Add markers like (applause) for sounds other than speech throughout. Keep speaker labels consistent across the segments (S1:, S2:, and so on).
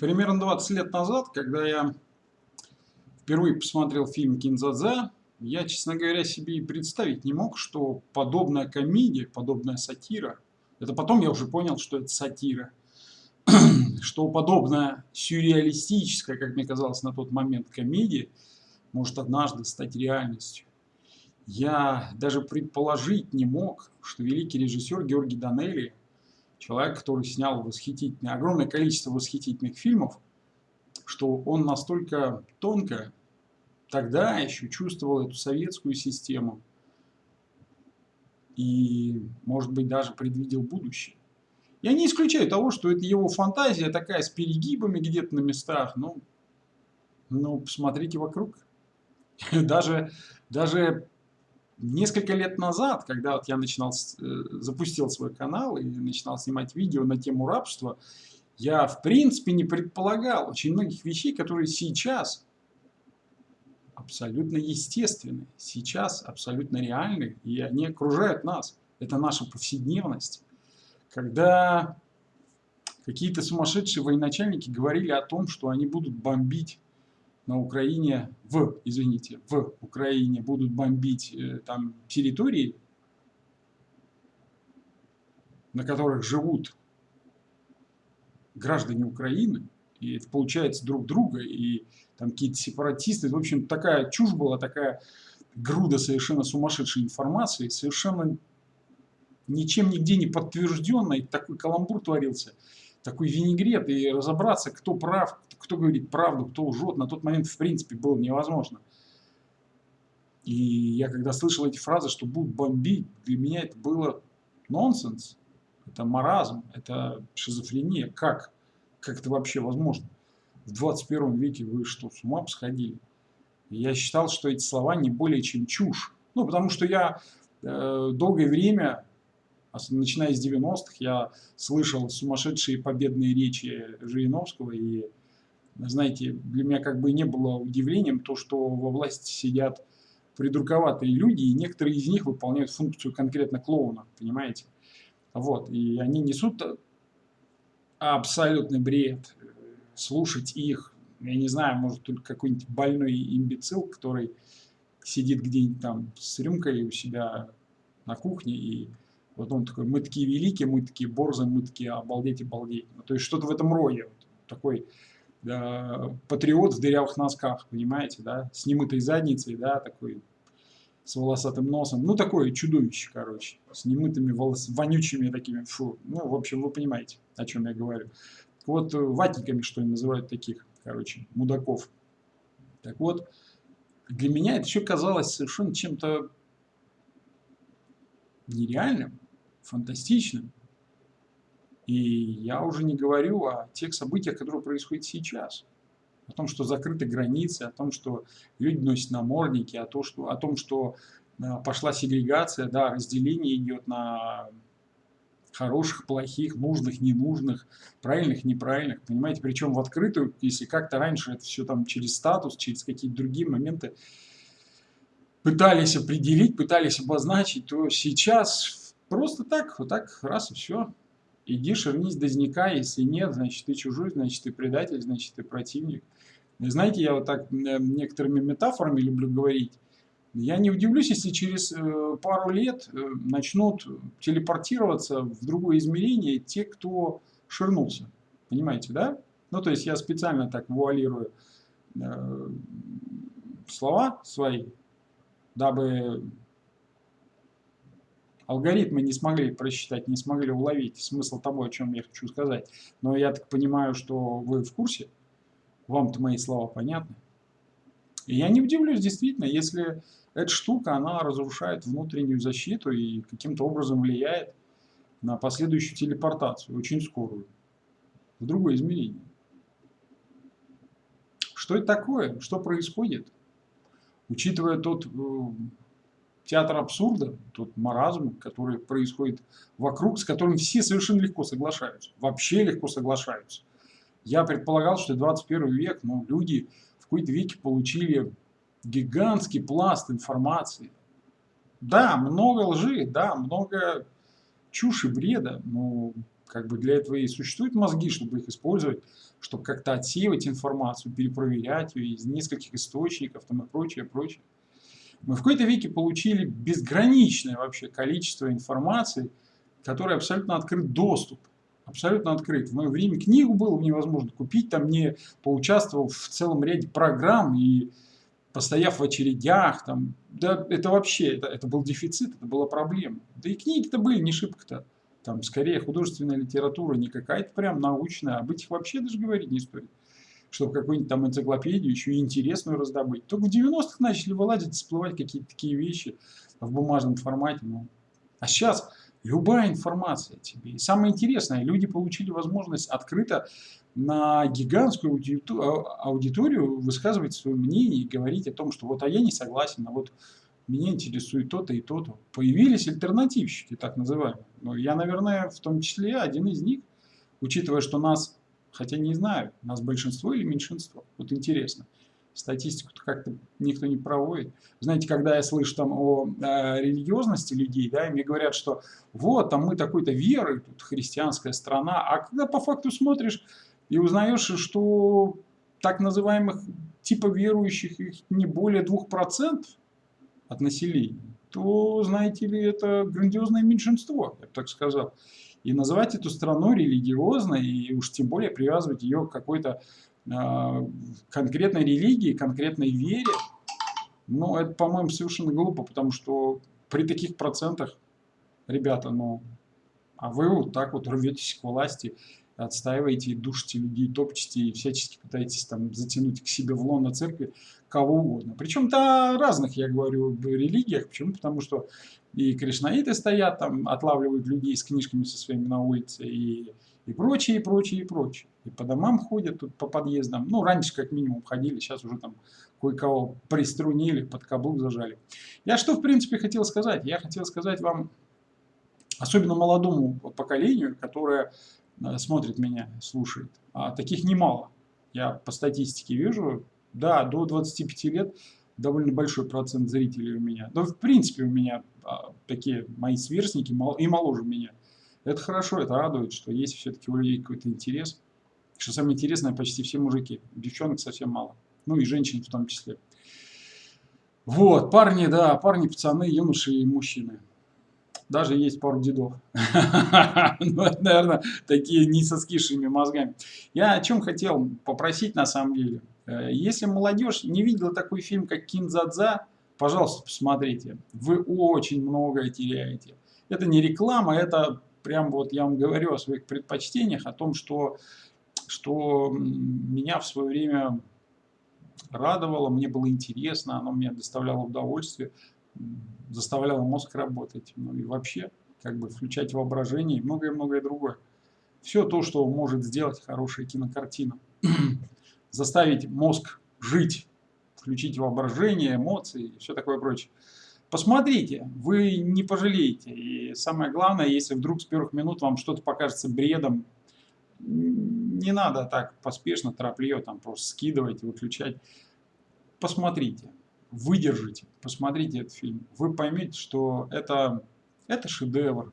S1: Примерно 20 лет назад, когда я впервые посмотрел фильм «Кинзадза», я, честно говоря, себе и представить не мог, что подобная комедия, подобная сатира, это потом я уже понял, что это сатира, (clears throat) что подобная сюрреалистическая, как мне казалось на тот момент, комедия может однажды стать реальностью. Я даже предположить не мог, что великий режиссер Георгий Данелли человек, который снял восхитительное, огромное количество восхитительных фильмов, что он настолько тонко тогда еще чувствовал эту советскую систему и, может быть, даже предвидел будущее. Я не исключаю того, что это его фантазия такая с перегибами где-то на местах, но, но посмотрите вокруг. (laughs) Даже, даже Несколько лет назад, когда вот я начинал, э, запустил свой канал и начинал снимать видео на тему рабства, я в принципе не предполагал очень многих вещей, которые сейчас абсолютно естественны, сейчас абсолютно реальны, и они окружают нас. Это наша повседневность. Когда какие-то сумасшедшие военачальники говорили о том, что они будут бомбить на Украине, в, извините, в Украине будут бомбить э, там территории, на которых живут граждане Украины, и это получается друг друга, и там какие-то сепаратисты. В общем, такая чушь была, такая груда совершенно сумасшедшей информации, совершенно ничем нигде не подтвержденной, такой каламбур творился такой винегрет и разобраться, кто прав, кто говорит правду, кто лжет, на тот момент в принципе было невозможно. И я когда слышал эти фразы, что будут бомбить, для меня это было нонсенс, это маразм, это шизофрения. Как? Как это вообще возможно? В 21 веке вы что, с ума посходили? Я считал, что эти слова не более чем чушь. Ну, потому что я э, долгое время начиная с 90-х, я слышал сумасшедшие победные речи Жириновского, и, знаете, для меня как бы не было удивлением то, что во власти сидят придурковатые люди, и некоторые из них выполняют функцию конкретно клоуна, понимаете? Вот, и они несут абсолютный бред. Слушать их, я не знаю, может только какой-нибудь больной имбецил, который сидит где-нибудь там с рюмкой у себя на кухне и вот он такой, мы такие великие, мы такие борзы, мы такие обалдеть, обалдеть. Ну, то есть что-то в этом роде. Вот, такой да, патриот в дырявых носках, понимаете, да, с немытой задницей, да, такой с волосатым носом. Ну, такое чудовище, короче, с немытыми волос, вонючими такими, фу. Ну, в общем, вы понимаете, о чем я говорю. Вот ватниками, что ли, называют таких, короче, мудаков. Так вот, для меня это все казалось совершенно чем-то нереальным, фантастичным. И я уже не говорю о тех событиях, которые происходят сейчас. О том, что закрыты границы, о том, что люди носят намордники, о, том, что, о том, что э, пошла сегрегация, да, разделение идет на хороших, плохих, нужных, ненужных, правильных, неправильных, понимаете, причем в открытую, если как-то раньше это все там через статус, через какие-то другие моменты пытались определить, пытались обозначить, то сейчас Просто так, вот так, раз и все. Иди шернись дозника, если нет, значит ты чужой, значит ты предатель, значит ты противник. И знаете, я вот так некоторыми метафорами люблю говорить. Я не удивлюсь, если через э, пару лет э, начнут телепортироваться в другое измерение те, кто ширнулся. Понимаете, да? Ну, то есть я специально так вуалирую э, слова свои, дабы алгоритмы не смогли просчитать, не смогли уловить смысл того, о чем я хочу сказать. Но я так понимаю, что вы в курсе, вам-то мои слова понятны. И я не удивлюсь, действительно, если эта штука, она разрушает внутреннюю защиту и каким-то образом влияет на последующую телепортацию, очень скорую, в другое измерение. Что это такое? Что происходит? Учитывая тот э, театр абсурда, тот маразм, который происходит вокруг, с которым все совершенно легко соглашаются, вообще легко соглашаются. Я предполагал, что 21 век, ну, люди в какой-то веке получили гигантский пласт информации. Да, много лжи, да, много чуши, бреда, но как бы для этого и существуют мозги, чтобы их использовать, чтобы как-то отсеивать информацию, перепроверять ее из нескольких источников там, и прочее, прочее. Мы в какой-то веке получили безграничное вообще количество информации, которой абсолютно открыт доступ. Абсолютно открыт. В мое время книгу было невозможно купить, там не поучаствовав в целом ряде программ и постояв в очередях, там, да, это вообще, это, это был дефицит, это была проблема. Да и книги-то были не шибко-то. Там скорее художественная литература, не какая-то прям научная, об этих вообще даже говорить не стоит. Чтобы какую-нибудь там энциклопедию еще интересную раздобыть. Только в 90-х начали вылазить, всплывать какие-то такие вещи в бумажном формате. Ну. А сейчас любая информация тебе. И самое интересное, люди получили возможность открыто на гигантскую аудиторию высказывать свое мнение и говорить о том, что вот а я не согласен, а вот меня интересует то-то и то-то. Появились альтернативщики, так называемые. Но я, наверное, в том числе один из них, учитывая, что нас, хотя не знаю, нас большинство или меньшинство. Вот интересно. Статистику как-то никто не проводит. Знаете, когда я слышу там о э, религиозности людей, да, и мне говорят, что вот, там мы такой-то веры, тут христианская страна, а когда по факту смотришь и узнаешь, что так называемых типа верующих их не более 2%, от населения, то, знаете ли, это грандиозное меньшинство, я бы так сказал. И называть эту страну религиозной, и уж тем более привязывать ее к какой-то э, конкретной религии, конкретной вере, ну, это, по-моему, совершенно глупо, потому что при таких процентах, ребята, ну, а вы вот так вот рветесь к власти, отстаиваете, душите людей, топчете и всячески пытаетесь там затянуть к себе в лоно церкви кого угодно. Причем-то разных, я говорю, в религиях. Почему? Потому что и кришнаиты стоят там, отлавливают людей с книжками со своими на улице, и, и прочее, и прочее, и прочее. И по домам ходят, тут по подъездам. Ну, раньше как минимум ходили, сейчас уже там кое-кого приструнили, под каблук зажали. Я что, в принципе, хотел сказать? Я хотел сказать вам, особенно молодому поколению, которое смотрит меня, слушает. А таких немало. Я по статистике вижу, да, до 25 лет довольно большой процент зрителей у меня. Да, в принципе, у меня а, такие мои сверстники и моложе меня. Это хорошо, это радует, что есть все-таки у людей какой-то интерес. Что самое интересное, почти все мужики. Девчонок совсем мало. Ну и женщин в том числе. Вот, парни, да, парни, пацаны, юноши и мужчины даже есть пару дедов. (laughs) Ну, это, наверное, такие не со скисшими мозгами. Я о чем хотел попросить на самом деле. Э, если молодежь не видела такой фильм, как Кинзадза, пожалуйста, посмотрите. Вы очень многое теряете. Это не реклама, это прям вот я вам говорю о своих предпочтениях, о том, что, что меня в свое время радовало, мне было интересно, оно мне доставляло удовольствие заставляло мозг работать, ну и вообще как бы включать воображение и многое-многое другое. Все то, что может сделать хорошая кинокартина. (clears throat) Заставить мозг жить, включить воображение, эмоции и все такое прочее. Посмотрите, вы не пожалеете. И самое главное, если вдруг с первых минут вам что-то покажется бредом, не надо так поспешно, торопливо, там просто скидывать, выключать. Посмотрите выдержите, посмотрите этот фильм, вы поймете, что это, это шедевр.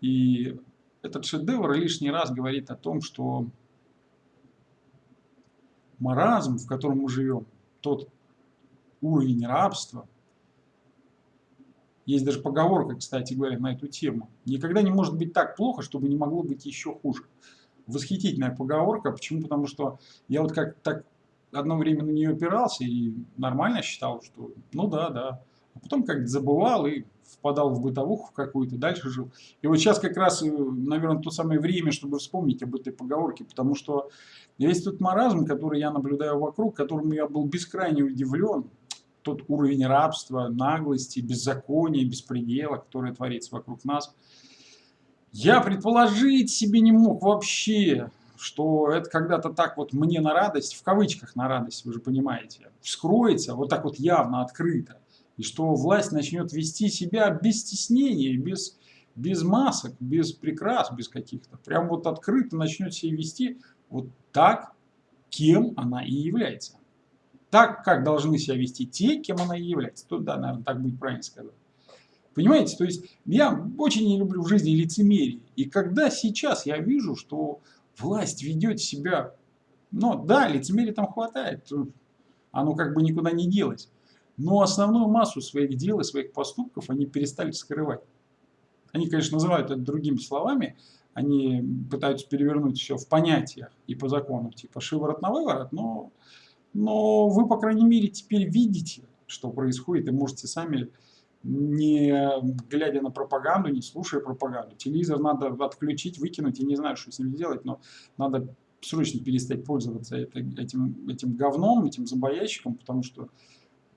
S1: И этот шедевр лишний раз говорит о том, что маразм, в котором мы живем, тот уровень рабства, есть даже поговорка, кстати говоря, на эту тему. Никогда не может быть так плохо, чтобы не могло быть еще хуже. Восхитительная поговорка. Почему? Потому что я вот как так одно время на нее опирался и нормально считал, что ну да, да. А потом как-то забывал и впадал в бытовуху какую-то, дальше жил. И вот сейчас как раз, э, наверное, то самое время, чтобы вспомнить об этой поговорке, потому что весь тот маразм, который я наблюдаю вокруг, которым я был бескрайне удивлен, тот уровень рабства, наглости, беззакония, беспредела, который творится вокруг нас, я предположить себе не мог вообще что это когда-то так вот мне на радость, в кавычках на радость, вы же понимаете, вскроется вот так вот явно, открыто. И что власть начнет вести себя без стеснения, без, без масок, без прикрас, без каких-то. Прям вот открыто начнет себя вести вот так, кем она и является. Так, как должны себя вести те, кем она и является. Тут, да, наверное, так будет правильно сказать. Понимаете? То есть я очень не люблю в жизни лицемерие. И когда сейчас я вижу, что власть ведет себя... Ну да, лицемерия там хватает. Оно как бы никуда не делось. Но основную массу своих дел и своих поступков они перестали скрывать. Они, конечно, называют это другими словами. Они пытаются перевернуть все в понятиях и по закону, типа шиворот на выворот, но, но вы, по крайней мере, теперь видите, что происходит, и можете сами не глядя на пропаганду, не слушая пропаганду. Телевизор надо отключить, выкинуть, я не знаю, что с ним делать, но надо срочно перестать пользоваться этим, этим говном, этим зомбоящиком, потому что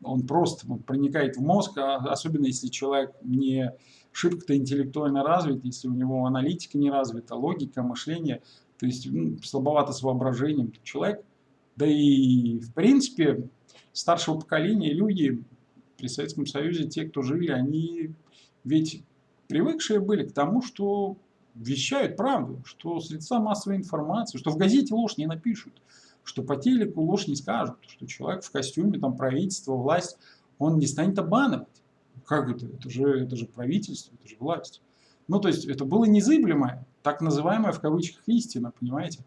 S1: он просто он проникает в мозг, а особенно если человек не шибко-то интеллектуально развит, если у него аналитика не развита, логика, мышление, то есть ну, слабовато с воображением, человек, да и в принципе старшего поколения люди при Советском Союзе, те, кто жили, они ведь привыкшие были к тому, что вещают правду, что средства массовой информации, что в газете ложь не напишут, что по телеку ложь не скажут, что человек в костюме, там правительство, власть, он не станет обманывать. Как это? Это же, это же правительство, это же власть. Ну, то есть, это было незыблемое, так называемая в кавычках истина, понимаете?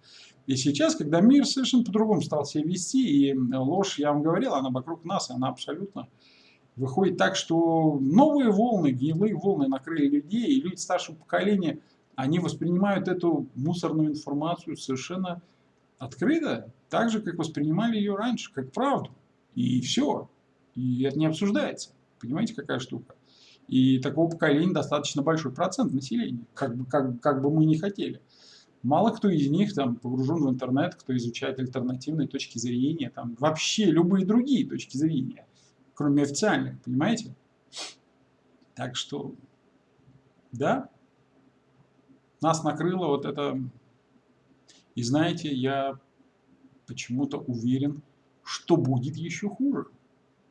S1: И сейчас, когда мир совершенно по-другому стал себя вести, и ложь, я вам говорил, она вокруг нас, она абсолютно Выходит так, что новые волны, гнилые волны накрыли людей, и люди старшего поколения, они воспринимают эту мусорную информацию совершенно открыто, так же, как воспринимали ее раньше, как правду. И все. И это не обсуждается. Понимаете, какая штука? И такого поколения достаточно большой процент населения, как бы, как, как бы мы ни хотели. Мало кто из них там погружен в интернет, кто изучает альтернативные точки зрения, там вообще любые другие точки зрения кроме официальных, понимаете? Так что, да, нас накрыло вот это. И знаете, я почему-то уверен, что будет еще хуже.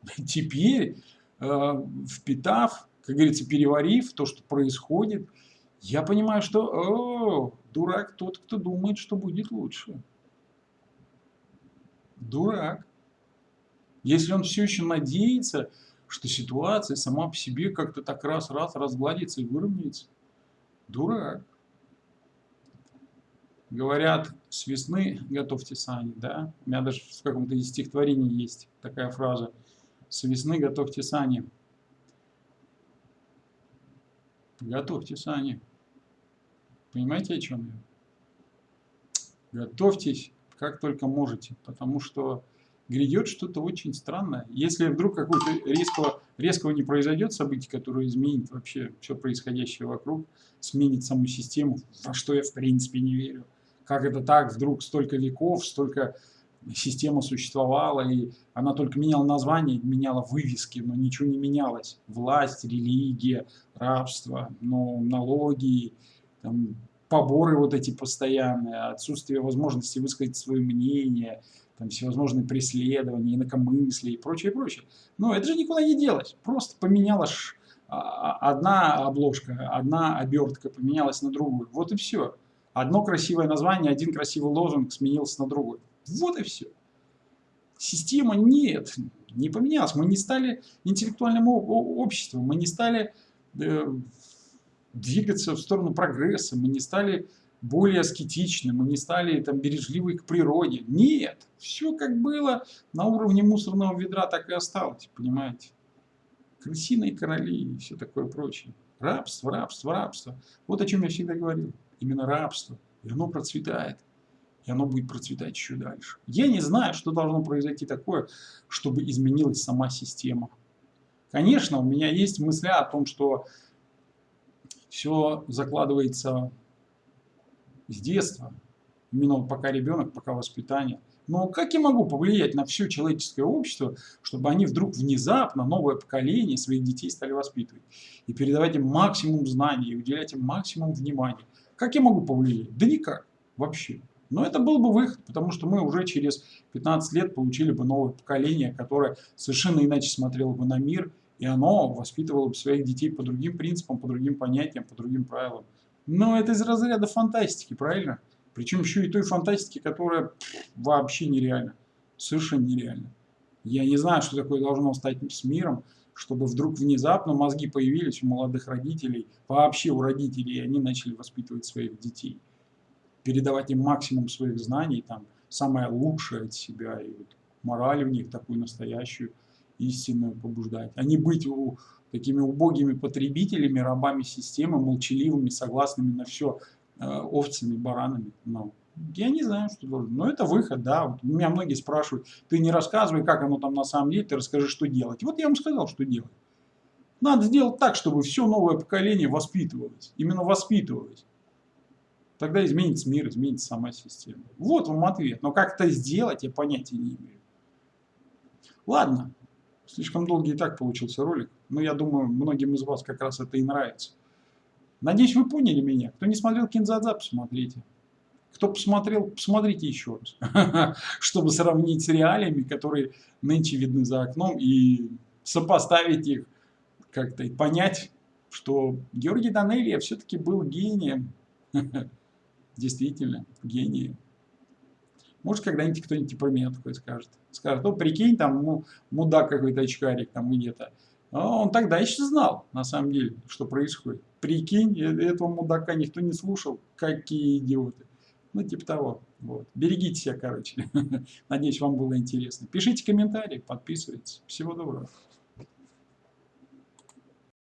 S1: (laughs) Теперь, э, впитав, как говорится, переварив то, что происходит, я понимаю, что о, дурак тот, кто думает, что будет лучше. Дурак. Если он все еще надеется, что ситуация сама по себе как-то так раз-раз разгладится и выровняется, дурак. Говорят, с весны готовьте сани, да? У меня даже в каком-то из стихотворений есть такая фраза. С весны готовьте сани. Готовьте сани. Понимаете, о чем я? Готовьтесь как только можете, потому что грядет что-то очень странное. Если вдруг какого-то резкого, резкого не произойдет событие, которое изменит вообще все происходящее вокруг, сменит саму систему, во что я в принципе не верю. Как это так, вдруг столько веков, столько система существовала, и она только меняла название, меняла вывески, но ничего не менялось. Власть, религия, рабство, ну, налоги, там, поборы вот эти постоянные, отсутствие возможности высказать свое мнение – там всевозможные преследования, инакомыслие и прочее, прочее. Но это же никуда не делось. Просто поменялась а, а, одна обложка, одна обертка поменялась на другую. Вот и все. Одно красивое название, один красивый лозунг сменился на другой. Вот и все. Система нет, не поменялась. Мы не стали интеллектуальным обществом, мы не стали э, двигаться в сторону прогресса, мы не стали более аскетичны, мы не стали там бережливы к природе. Нет, все как было на уровне мусорного ведра, так и осталось, понимаете. Крысиные короли и все такое прочее. Рабство, рабство, рабство. Вот о чем я всегда говорил. Именно рабство. И оно процветает. И оно будет процветать еще дальше. Я не знаю, что должно произойти такое, чтобы изменилась сама система. Конечно, у меня есть мысли о том, что все закладывается с детства, именно пока ребенок, пока воспитание. Но как я могу повлиять на все человеческое общество, чтобы они вдруг внезапно, новое поколение своих детей стали воспитывать и передавать им максимум знаний, и уделять им максимум внимания? Как я могу повлиять? Да никак, вообще. Но это был бы выход, потому что мы уже через 15 лет получили бы новое поколение, которое совершенно иначе смотрело бы на мир, и оно воспитывало бы своих детей по другим принципам, по другим понятиям, по другим правилам. Но это из разряда фантастики, правильно? Причем еще и той фантастики, которая вообще нереальна. Совершенно нереальна. Я не знаю, что такое должно стать с миром, чтобы вдруг внезапно мозги появились у молодых родителей, вообще у родителей, и они начали воспитывать своих детей, передавать им максимум своих знаний, там, самое лучшее от себя, и вот мораль в них такую настоящую, истинную побуждать, а не быть у, такими убогими потребителями, рабами системы, молчаливыми, согласными на все, э, овцами, баранами. Но я не знаю, что должен. Но это выход, да. Вот меня многие спрашивают, ты не рассказывай, как оно там на самом деле, ты расскажи, что делать. вот я вам сказал, что делать. Надо сделать так, чтобы все новое поколение воспитывалось. Именно воспитывалось. Тогда изменится мир, изменится сама система. Вот вам ответ. Но как это сделать, я понятия не имею. Ладно. Слишком долгий и так получился ролик. Но я думаю, многим из вас как раз это и нравится. Надеюсь, вы поняли меня. Кто не смотрел Кинзадза, посмотрите. Кто посмотрел, посмотрите еще раз, (laughs) чтобы сравнить с реалиями, которые нынче видны за окном, и сопоставить их как-то, и понять, что Георгий Данелия все-таки был гением. (laughs) Действительно, гением. Может, когда-нибудь кто-нибудь про меня такое скажет. Скажет, ну, прикинь, там мудак какой-то очкарик там где-то. А он тогда еще знал, на самом деле, что происходит. Прикинь, э, этого мудака никто не слушал. Какие идиоты. Ну, типа того. Вот. Берегите себя, короче. (laughs) Надеюсь, вам было интересно. Пишите комментарии, подписывайтесь. Всего доброго.